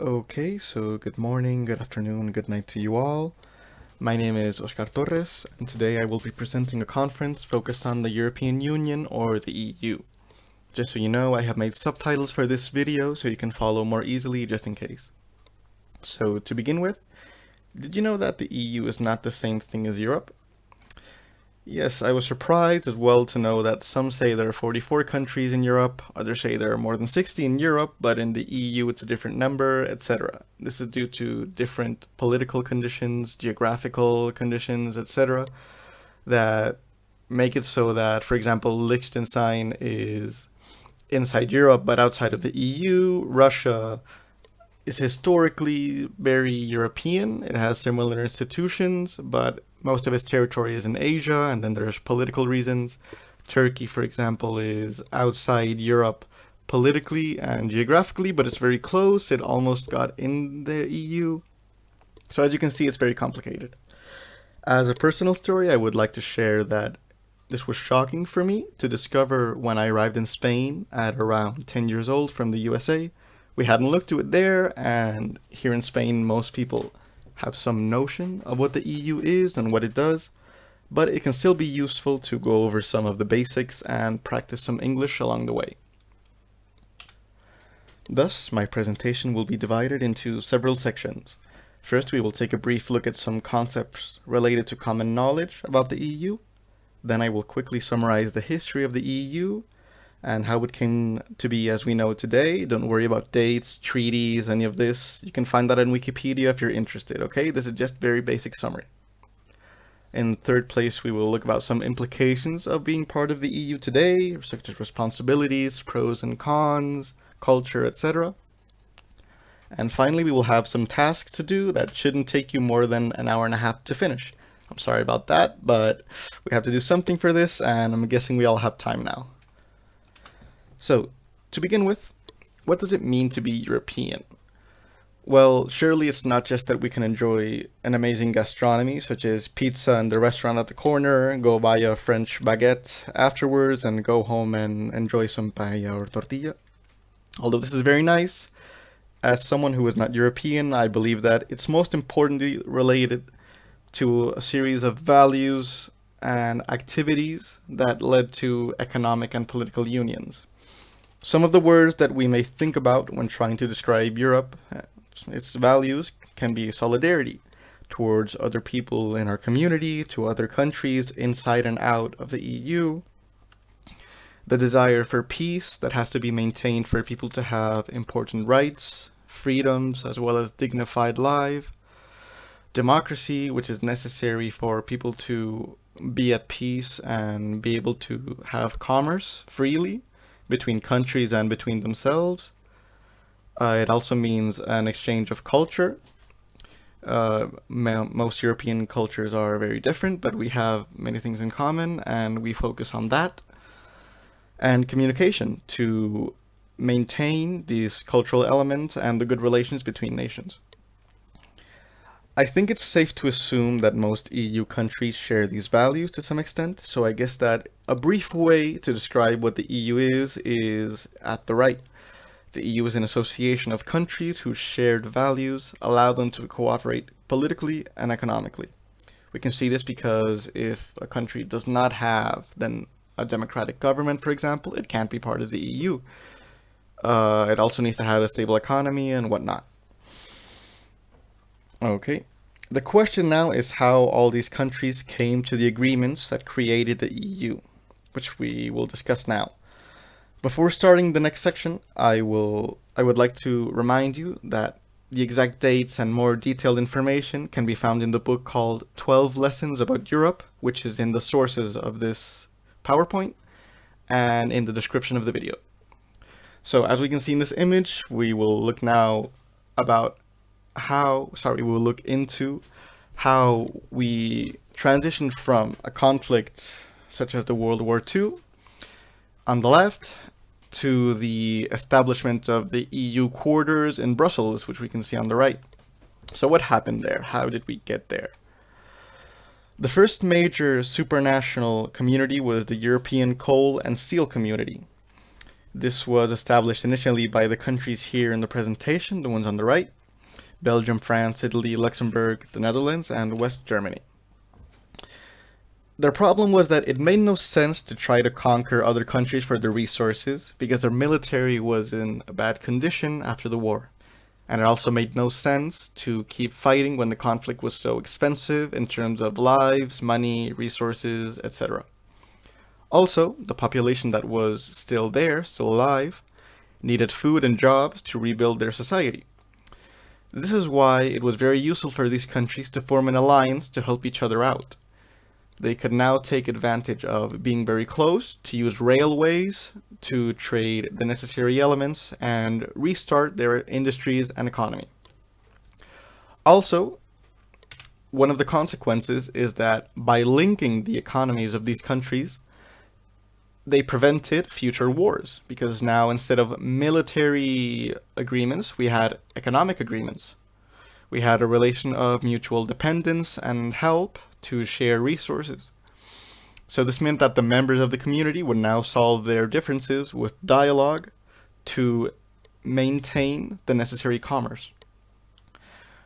Okay, so good morning, good afternoon, good night to you all. My name is Oscar Torres, and today I will be presenting a conference focused on the European Union or the EU. Just so you know, I have made subtitles for this video so you can follow more easily just in case. So to begin with, did you know that the EU is not the same thing as Europe? Yes, I was surprised as well to know that some say there are 44 countries in Europe, others say there are more than 60 in Europe, but in the EU it's a different number, etc. This is due to different political conditions, geographical conditions, etc. that make it so that, for example, Liechtenstein is inside Europe but outside of the EU. Russia is historically very European. It has similar institutions, but most of its territory is in Asia, and then there's political reasons. Turkey, for example, is outside Europe politically and geographically, but it's very close. It almost got in the EU. So as you can see, it's very complicated. As a personal story, I would like to share that this was shocking for me to discover when I arrived in Spain at around 10 years old from the USA. We hadn't looked to it there, and here in Spain, most people have some notion of what the EU is and what it does, but it can still be useful to go over some of the basics and practice some English along the way. Thus, my presentation will be divided into several sections. First, we will take a brief look at some concepts related to common knowledge about the EU. Then I will quickly summarize the history of the EU and how it came to be as we know today. Don't worry about dates, treaties, any of this. You can find that on Wikipedia if you're interested, okay? This is just very basic summary. In third place, we will look about some implications of being part of the EU today, such as responsibilities, pros and cons, culture, etc. And finally, we will have some tasks to do that shouldn't take you more than an hour and a half to finish. I'm sorry about that, but we have to do something for this, and I'm guessing we all have time now. So, to begin with, what does it mean to be European? Well, surely it's not just that we can enjoy an amazing gastronomy, such as pizza in the restaurant at the corner, go buy a French baguette afterwards, and go home and enjoy some paella or tortilla. Although this is very nice, as someone who is not European, I believe that it's most importantly related to a series of values and activities that led to economic and political unions. Some of the words that we may think about when trying to describe Europe, uh, its values, can be solidarity towards other people in our community, to other countries inside and out of the EU, the desire for peace that has to be maintained for people to have important rights, freedoms, as well as dignified life, democracy, which is necessary for people to be at peace and be able to have commerce freely, between countries and between themselves. Uh, it also means an exchange of culture. Uh, most European cultures are very different, but we have many things in common and we focus on that. And communication to maintain these cultural elements and the good relations between nations. I think it's safe to assume that most EU countries share these values to some extent, so I guess that a brief way to describe what the EU is, is at the right. The EU is an association of countries whose shared values allow them to cooperate politically and economically. We can see this because if a country does not have then a democratic government, for example, it can't be part of the EU. Uh, it also needs to have a stable economy and whatnot. Okay. The question now is how all these countries came to the agreements that created the EU, which we will discuss now. Before starting the next section, I will I would like to remind you that the exact dates and more detailed information can be found in the book called 12 Lessons About Europe, which is in the sources of this PowerPoint and in the description of the video. So as we can see in this image, we will look now about how, sorry, we'll look into how we transition from a conflict such as the World War II on the left to the establishment of the EU quarters in Brussels, which we can see on the right. So what happened there? How did we get there? The first major supranational community was the European coal and steel community. This was established initially by the countries here in the presentation, the ones on the right, Belgium, France, Italy, Luxembourg, the Netherlands, and West Germany. Their problem was that it made no sense to try to conquer other countries for their resources because their military was in a bad condition after the war. And it also made no sense to keep fighting when the conflict was so expensive in terms of lives, money, resources, etc. Also, the population that was still there, still alive, needed food and jobs to rebuild their society. This is why it was very useful for these countries to form an alliance to help each other out. They could now take advantage of being very close to use railways to trade the necessary elements and restart their industries and economy. Also, one of the consequences is that by linking the economies of these countries, they prevented future wars because now instead of military agreements, we had economic agreements. We had a relation of mutual dependence and help to share resources. So this meant that the members of the community would now solve their differences with dialogue to maintain the necessary commerce.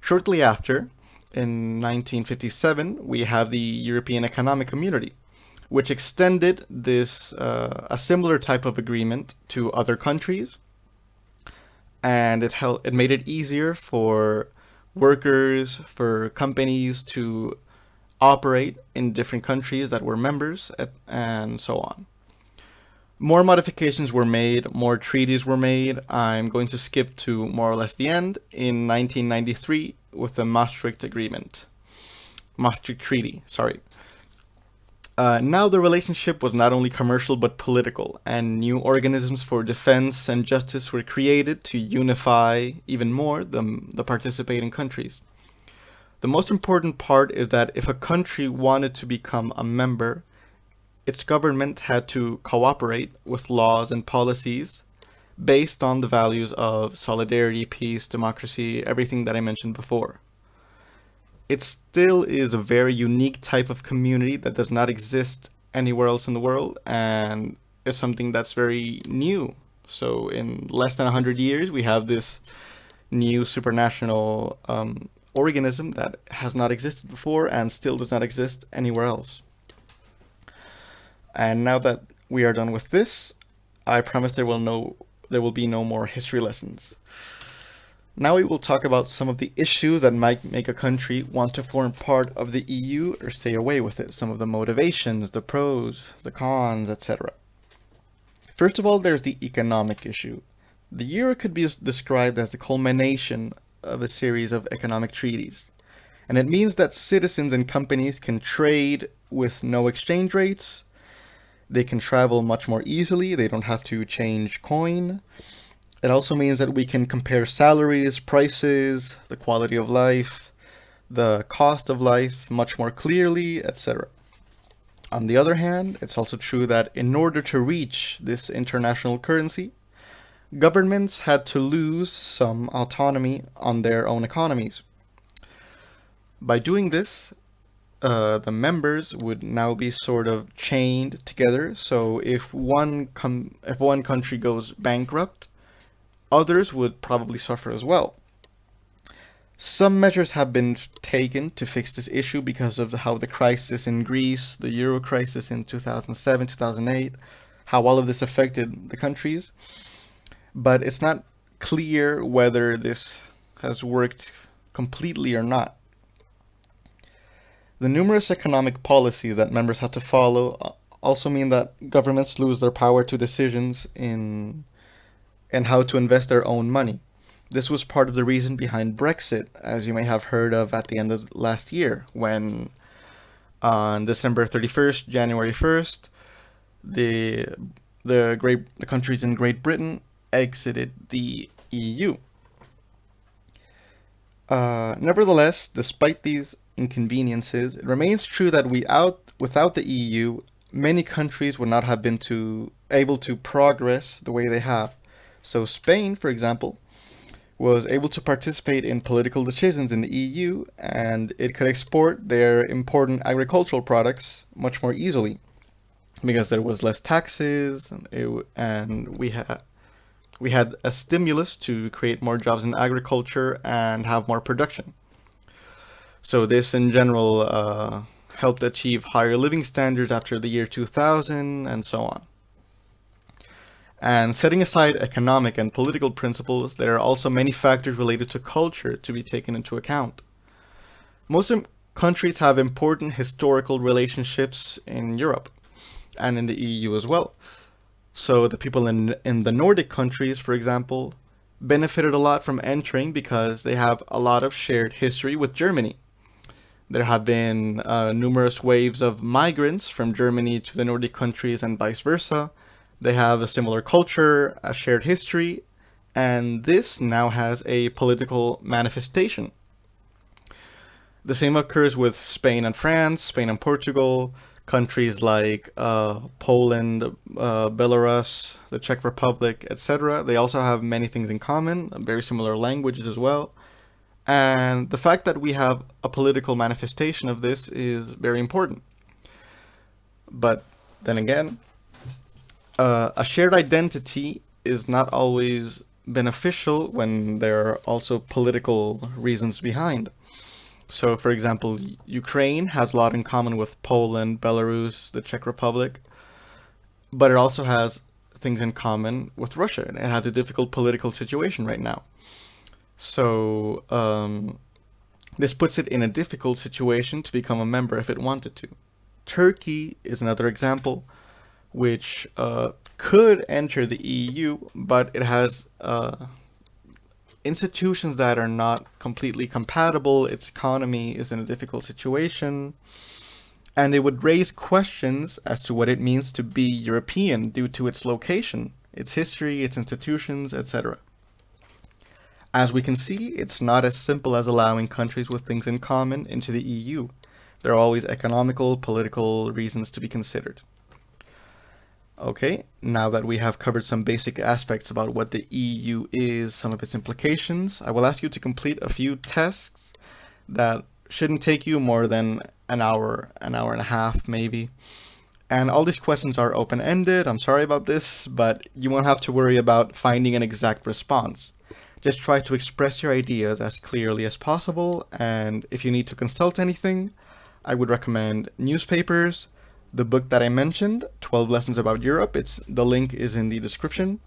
Shortly after, in 1957, we have the European Economic Community, which extended this uh, a similar type of agreement to other countries, and it helped it made it easier for workers, for companies to operate in different countries that were members, and so on. More modifications were made, more treaties were made. I'm going to skip to more or less the end in 1993 with the Maastricht Agreement. Maastricht Treaty, sorry. Uh, now the relationship was not only commercial but political, and new organisms for defense and justice were created to unify even more the, the participating countries. The most important part is that if a country wanted to become a member, its government had to cooperate with laws and policies based on the values of solidarity, peace, democracy, everything that I mentioned before. It still is a very unique type of community that does not exist anywhere else in the world and is something that's very new. So in less than 100 years, we have this new supranational um, organism that has not existed before and still does not exist anywhere else. And now that we are done with this, I promise there will no there will be no more history lessons. Now we will talk about some of the issues that might make a country want to form part of the EU or stay away with it, some of the motivations, the pros, the cons, etc. First of all, there's the economic issue. The euro could be described as the culmination of a series of economic treaties. And it means that citizens and companies can trade with no exchange rates. They can travel much more easily. They don't have to change coin. It also means that we can compare salaries, prices, the quality of life, the cost of life much more clearly, etc. On the other hand, it's also true that in order to reach this international currency, governments had to lose some autonomy on their own economies. By doing this, uh, the members would now be sort of chained together. So if one if one country goes bankrupt, others would probably suffer as well. Some measures have been taken to fix this issue because of how the crisis in Greece, the euro crisis in 2007, 2008, how all of this affected the countries but it's not clear whether this has worked completely or not. The numerous economic policies that members had to follow uh, also mean that governments lose their power to decisions in and how to invest their own money. This was part of the reason behind Brexit, as you may have heard of at the end of last year, when on December 31st, January 1st, the the great the countries in Great Britain exited the EU. Uh, nevertheless, despite these inconveniences, it remains true that without, without the EU, many countries would not have been to, able to progress the way they have. So Spain, for example, was able to participate in political decisions in the EU and it could export their important agricultural products much more easily. because there was less taxes and, it, and we had we had a stimulus to create more jobs in agriculture and have more production. So this in general uh, helped achieve higher living standards after the year 2000 and so on. And setting aside economic and political principles, there are also many factors related to culture to be taken into account. Most countries have important historical relationships in Europe and in the EU as well. So the people in, in the Nordic countries, for example, benefited a lot from entering because they have a lot of shared history with Germany. There have been uh, numerous waves of migrants from Germany to the Nordic countries and vice versa. They have a similar culture, a shared history, and this now has a political manifestation. The same occurs with Spain and France, Spain and Portugal, countries like uh, Poland, uh, Belarus, the Czech Republic, etc. They also have many things in common, very similar languages as well. And the fact that we have a political manifestation of this is very important. But then again, uh, a shared identity is not always beneficial when there are also political reasons behind. So, for example, Ukraine has a lot in common with Poland, Belarus, the Czech Republic, but it also has things in common with Russia. It has a difficult political situation right now. So um, this puts it in a difficult situation to become a member if it wanted to. Turkey is another example which uh, could enter the EU, but it has uh, institutions that are not completely compatible. Its economy is in a difficult situation. And it would raise questions as to what it means to be European due to its location, its history, its institutions, etc. As we can see, it's not as simple as allowing countries with things in common into the EU. There are always economical, political reasons to be considered. Okay, now that we have covered some basic aspects about what the EU is, some of its implications, I will ask you to complete a few tests that shouldn't take you more than an hour, an hour and a half maybe. And all these questions are open-ended, I'm sorry about this, but you won't have to worry about finding an exact response. Just try to express your ideas as clearly as possible, and if you need to consult anything, I would recommend newspapers, the book that I mentioned, 12 Lessons About Europe, it's the link is in the description.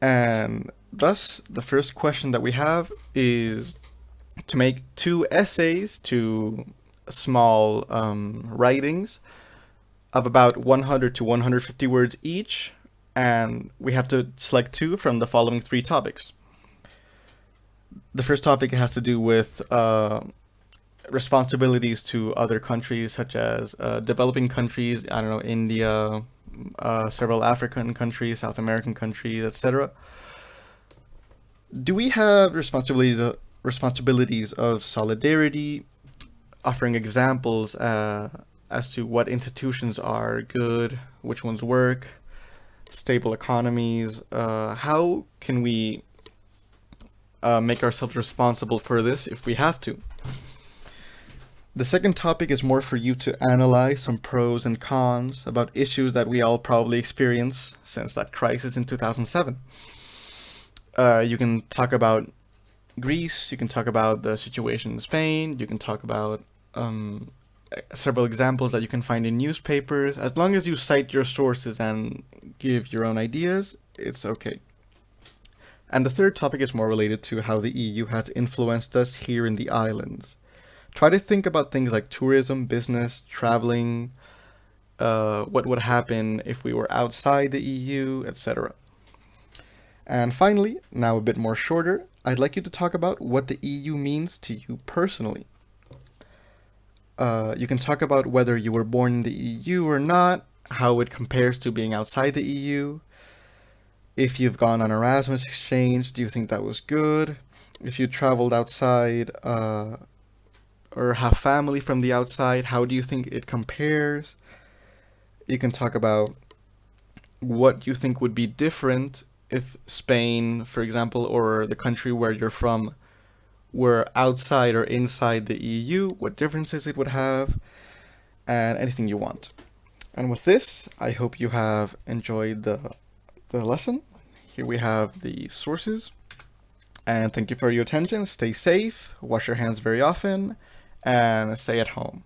And thus, the first question that we have is to make two essays, two small um, writings of about 100 to 150 words each, and we have to select two from the following three topics. The first topic has to do with uh, responsibilities to other countries, such as uh, developing countries, I don't know, India, uh, several African countries, South American countries, etc. Do we have responsibilities, uh, responsibilities of solidarity, offering examples uh, as to what institutions are good, which ones work, stable economies. Uh, how can we uh, make ourselves responsible for this if we have to? The second topic is more for you to analyze some pros and cons about issues that we all probably experience since that crisis in 2007. Uh, you can talk about Greece, you can talk about the situation in Spain, you can talk about um, several examples that you can find in newspapers. As long as you cite your sources and give your own ideas, it's okay. And the third topic is more related to how the EU has influenced us here in the islands. Try to think about things like tourism, business, traveling, uh, what would happen if we were outside the EU, etc. And finally, now a bit more shorter, I'd like you to talk about what the EU means to you personally. Uh, you can talk about whether you were born in the EU or not, how it compares to being outside the EU. If you've gone on Erasmus exchange, do you think that was good? If you traveled outside uh, or have family from the outside, how do you think it compares? You can talk about what you think would be different if Spain, for example, or the country where you're from were outside or inside the EU, what differences it would have, and anything you want. And with this, I hope you have enjoyed the, the lesson. Here we have the sources. And thank you for your attention. Stay safe, wash your hands very often, and stay at home.